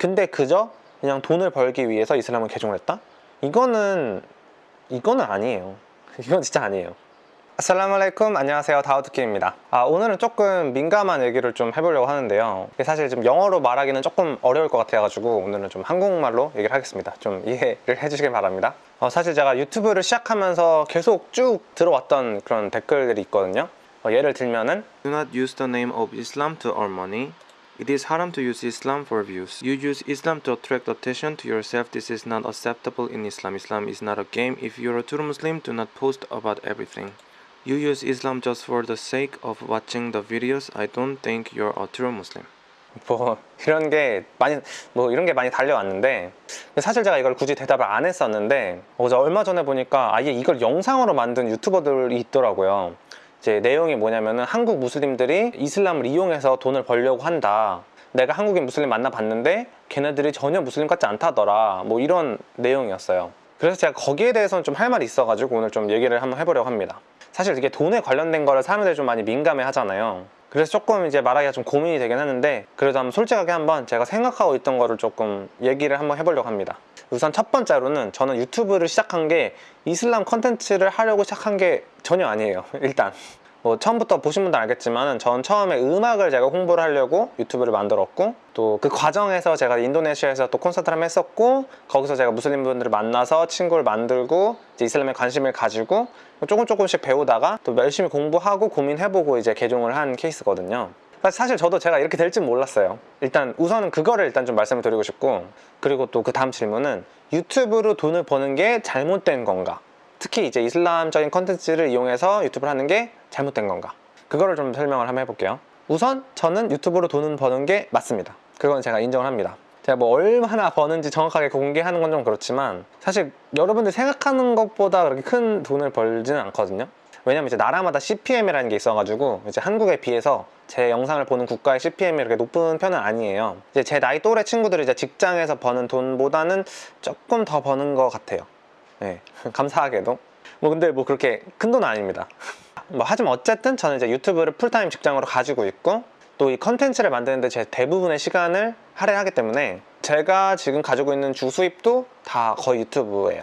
근데 그저 그냥 돈을 벌기 위해서 이슬람을 개종을 했다? 이거는 이거는 아니에요. 이건 진짜 아니에요. 아살라말레이쿰 안녕하세요. 다우드킴입니다. 아, 오늘은 조금 민감한 얘기를 좀 해보려고 하는데요. 사실 좀 영어로 말하기는 조금 어려울 것 같아 가지고 오늘은 좀 한국말로 얘기를 하겠습니다. 좀 이해를 해주시길 바랍니다. 어, 사실 제가 유튜브를 시작하면서 계속 쭉 들어왔던 그런 댓글들이 있거든요. 어, 예를 들면은 Do not use the name of Islam to earn money. It is haram to use Islam for views. You use Islam to attract attention to yourself. This is not acceptable in Islam. Islam is not a game. If you're a true Muslim, do not post about everything. You use Islam just for the sake of watching the videos. I don't think you're a true Muslim. 뭐 이런 게 많이 뭐 이런 게 많이 달려왔는데 사실 제가 이걸 굳이 대답을 안 했었는데 어제 얼마 전에 보니까 아예 이걸 영상으로 만든 유튜버들이 있더라고요 이제 내용이 뭐냐면은 한국 무슬림들이 이슬람을 이용해서 돈을 벌려고 한다. 내가 한국인 무슬림 만나봤는데 걔네들이 전혀 무슬림 같지 않다더라. 뭐 이런 내용이었어요. 그래서 제가 거기에 대해서는 좀 할 말이 있어가지고 오늘 좀 얘기를 한번 해보려고 합니다. 사실 이게 돈에 관련된 거를 사람들이 좀 많이 민감해 하잖아요. 그래서 조금 이제 말하기가 좀 고민이 되긴 하는데 그래도 한번 솔직하게 한번 제가 생각하고 있던 거를 조금 얘기를 한번 해보려고 합니다 우선 첫 번째로는 저는 유튜브를 시작한 게 이슬람 컨텐츠를 하려고 시작한 게 전혀 아니에요 일단. 뭐 처음부터 보신 분들 알겠지만 전 처음에 음악을 제가 홍보를 하려고 유튜브를 만들었고 또 그 과정에서 제가 인도네시아에서 또 콘서트를 한번 했었고 거기서 제가 무슬림 분들을 만나서 친구를 만들고 이제 이슬람에 관심을 가지고 조금 조금씩 배우다가 또 열심히 공부하고 고민해보고 이제 개종을 한 케이스거든요 사실 저도 제가 이렇게 될줄 몰랐어요. 일단 우선은 그거를 일단 좀 말씀을 드리고 싶고 그리고 또 그 다음 질문은 유튜브로 돈을 버는 게 잘못된 건가? 특히 이제 이슬람적인 컨텐츠를 이용해서 유튜브를 하는 게 잘못된 건가? 그거를 좀 설명을 한번 해볼게요. 우선 저는 유튜브로 돈을 버는 게 맞습니다. 그건 제가 인정을 합니다. 제가 뭐 얼마나 버는지 정확하게 공개하는 건 좀 그렇지만 사실 여러분들 생각하는 것보다 그렇게 큰 돈을 벌지는 않거든요. 왜냐면 이제 나라마다 CPM이라는 게 있어가지고 이제 한국에 비해서 제 영상을 보는 국가의 CPM이 이렇게 높은 편은 아니에요. 이제 제 나이 또래 친구들이 이제 직장에서 버는 돈보다는 조금 더 버는 것 같아요. 네, 감사하게도. 뭐 근데 뭐 그렇게 큰 돈은 아닙니다. 뭐 하지만 어쨌든 저는 이제 유튜브를 풀타임 직장으로 가지고 있고 또 이 컨텐츠를 만드는데 제 대부분의 시간을 할애하기 때문에 제가 지금 가지고 있는 주 수입도 다 거의 유튜브예요.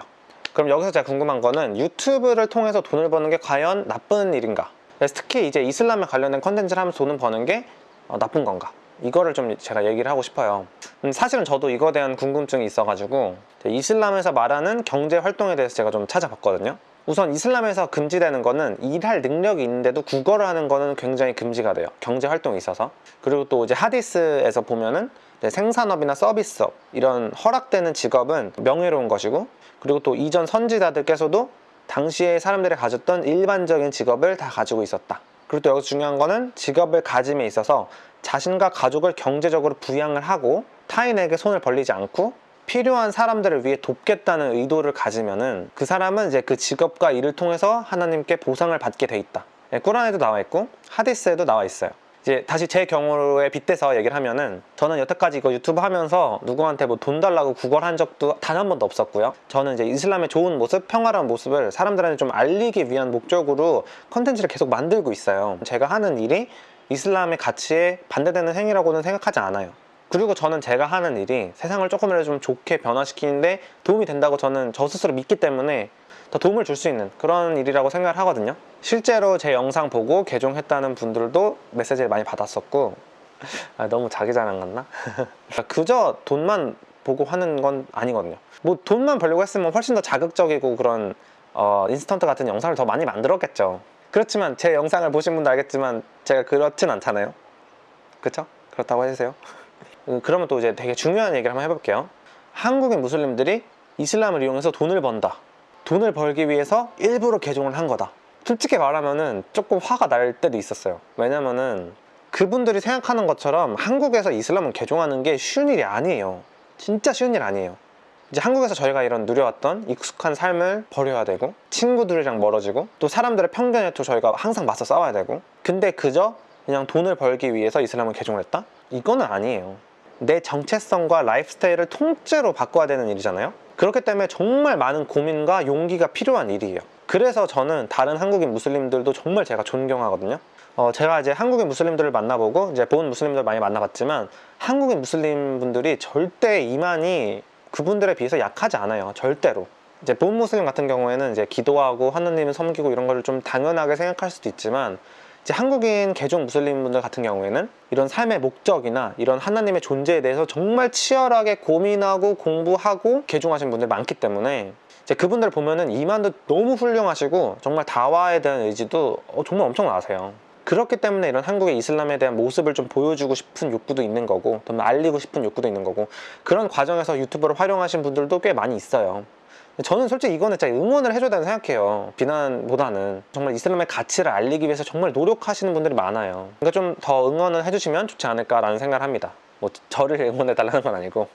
그럼 여기서 제가 궁금한 거는 유튜브를 통해서 돈을 버는 게 과연 나쁜 일인가 그래서 특히 이제 이슬람에 관련된 컨텐츠를 하면서 돈을 버는 게 어, 나쁜 건가? 이거를 좀 제가 얘기를 하고 싶어요. 음, 사실은 저도 이거에 대한 궁금증이 있어가지고 이슬람에서 말하는 경제 활동에 대해서 제가 좀 찾아봤거든요. 우선 이슬람에서 금지되는 거는 일할 능력이 있는데도 국어를 하는 거는 굉장히 금지가 돼요. 경제 활동이 있어서. 그리고 또 이제 하디스에서 보면은 생산업이나 서비스업 이런 허락되는 직업은 명예로운 것이고 그리고 또 이전 선지자들께서도 당시에 사람들이 가졌던 일반적인 직업을 다 가지고 있었다. 그리고 또 여기서 중요한 거는 직업을 가짐에 있어서 자신과 가족을 경제적으로 부양을 하고 타인에게 손을 벌리지 않고 필요한 사람들을 위해 돕겠다는 의도를 가지면은 그 사람은 이제 그 직업과 일을 통해서 하나님께 보상을 받게 돼 있다. 예, 꾸란에도 나와 있고 하디스에도 나와 있어요 이제 다시 제 경우에 빗대서 얘기를 하면은 저는 여태까지 이거 유튜브 하면서 누구한테 뭐 돈 달라고 구걸한 적도 단 한 번도 없었고요. 저는 이제 이슬람의 좋은 모습, 평화로운 모습을 사람들한테 좀 알리기 위한 목적으로 컨텐츠를 계속 만들고 있어요. 제가 하는 일이 이슬람의 가치에 반대되는 행위라고는 생각하지 않아요. 그리고 저는 제가 하는 일이 세상을 조금이라도 좀 좋게 변화시키는데 도움이 된다고 저는 저 스스로 믿기 때문에 더 도움을 줄 수 있는 그런 일이라고 생각을 하거든요. 실제로 제 영상 보고 개종했다는 분들도 메시지를 많이 받았었고 아, 너무 자기 자랑 같나? 그저 돈만 보고 하는 건 아니거든요. 뭐 돈만 벌려고 했으면 훨씬 더 자극적이고 그런 어, 인스턴트 같은 영상을 더 많이 만들었겠죠. 그렇지만 제 영상을 보신 분도 알겠지만 제가 그렇진 않잖아요. 그쵸? 그렇다고 해주세요. 음, 그러면 또 이제 되게 중요한 얘기를 한번 해볼게요. 한국의 무슬림들이 이슬람을 이용해서 돈을 번다 돈을 벌기 위해서 일부러 개종을 한 거다. 솔직히 말하면은 조금 화가 날 때도 있었어요. 왜냐면은 그분들이 생각하는 것처럼 한국에서 이슬람을 개종하는 게 쉬운 일이 아니에요. 진짜 쉬운 일 아니에요. 이제 한국에서 저희가 이런 누려왔던 익숙한 삶을 버려야 되고 친구들이랑 멀어지고 또 사람들의 편견에 또 저희가 항상 맞서 싸워야 되고 근데 그저 그냥 돈을 벌기 위해서 이슬람을 개종을 했다? 이거는 아니에요. 내 정체성과 라이프 스타일을 통째로 바꿔야 되는 일이잖아요 그렇기 때문에 정말 많은 고민과 용기가 필요한 일이에요 그래서 저는 다른 한국인 무슬림들도 정말 제가 존경하거든요 어, 제가 이제 한국인 무슬림들을 만나보고 이제 born 무슬림들 많이 만나봤지만 한국인 무슬림 분들이 절대 이만이 그분들에 비해서 약하지 않아요. 절대로. 이제 born 무슬림 같은 경우에는 이제 기도하고 하느님을 섬기고 이런 거를 좀 당연하게 생각할 수도 있지만 이제 한국인 개종 무슬림 분들 같은 경우에는 이런 삶의 목적이나 이런 하나님의 존재에 대해서 정말 치열하게 고민하고 공부하고 개종하신 분들 많기 때문에 이제 그분들 보면은 이만도 너무 훌륭하시고 정말 다와에 대한 의지도 어, 정말 엄청나세요. 그렇기 때문에 이런 한국의 이슬람에 대한 모습을 좀 보여주고 싶은 욕구도 있는 거고 더 알리고 싶은 욕구도 있는 거고 그런 과정에서 유튜브를 활용하신 분들도 꽤 많이 있어요. 저는 솔직히 이거는 진짜 응원을 해줘야 된다고 생각해요. 비난보다는 정말 이슬람의 가치를 알리기 위해서 정말 노력하시는 분들이 많아요. 그러니까 좀 더 응원을 해주시면 좋지 않을까라는 생각을 합니다. 뭐 저를 응원해 달라는 건 아니고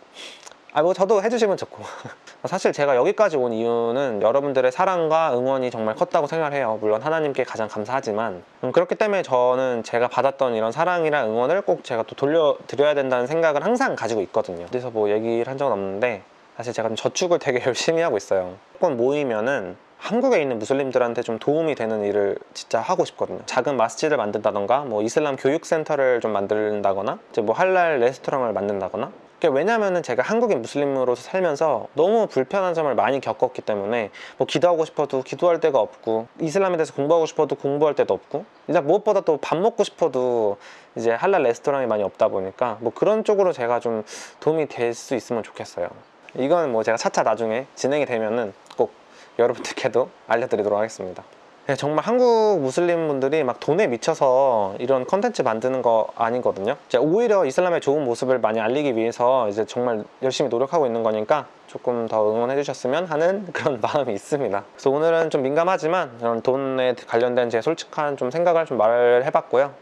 아 뭐 저도 해주시면 좋고 사실 제가 여기까지 온 이유는 여러분들의 사랑과 응원이 정말 컸다고 생각을 해요 물론 하나님께 가장 감사하지만 음, 그렇기 때문에 저는 제가 받았던 이런 사랑이랑 응원을 꼭 제가 또 돌려드려야 된다는 생각을 항상 가지고 있거든요 그래서 뭐 얘기를 한 적은 없는데 사실 제가 좀 저축을 되게 열심히 하고 있어요 조금 모이면은 한국에 있는 무슬림들한테 좀 도움이 되는 일을 진짜 하고 싶거든요. 작은 마스지를 만든다던가, 뭐 이슬람 교육센터를 좀 만든다거나, 이제 뭐 할랄 레스토랑을 만든다거나. 왜냐면은 제가 한국인 무슬림으로서 살면서 너무 불편한 점을 많이 겪었기 때문에 뭐 기도하고 싶어도 기도할 데가 없고 이슬람에 대해서 공부하고 싶어도 공부할 데도 없고 이제 무엇보다 또 밥 먹고 싶어도 이제 할랄 레스토랑이 많이 없다 보니까 뭐 그런 쪽으로 제가 좀 도움이 될 수 있으면 좋겠어요. 이건 뭐 제가 차차 나중에 진행이 되면은 꼭 여러분들께도 알려드리도록 하겠습니다. 네, 정말 한국 무슬림 분들이 막 돈에 미쳐서 이런 컨텐츠 만드는 거 아니거든요. 오히려 이슬람의 좋은 모습을 많이 알리기 위해서 이제 정말 열심히 노력하고 있는 거니까 조금 더 응원해 주셨으면 하는 그런 마음이 있습니다. 그래서 오늘은 좀 민감하지만 이런 돈에 관련된 제 솔직한 좀 생각을 좀 말을 해봤고요.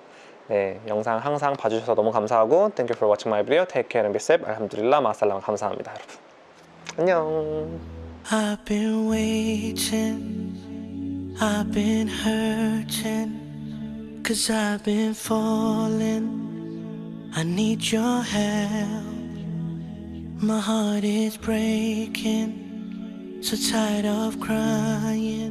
네, 영상 항상 봐주셔서 너무 감사하고 Thank you for watching my video. Take care and be safe. 알함두릴라 마살람 감사합니다, 여러분. 안녕. I've been waiting, I've been hurting, cause I've been falling. I need your help. My heart is breaking, so tired of crying.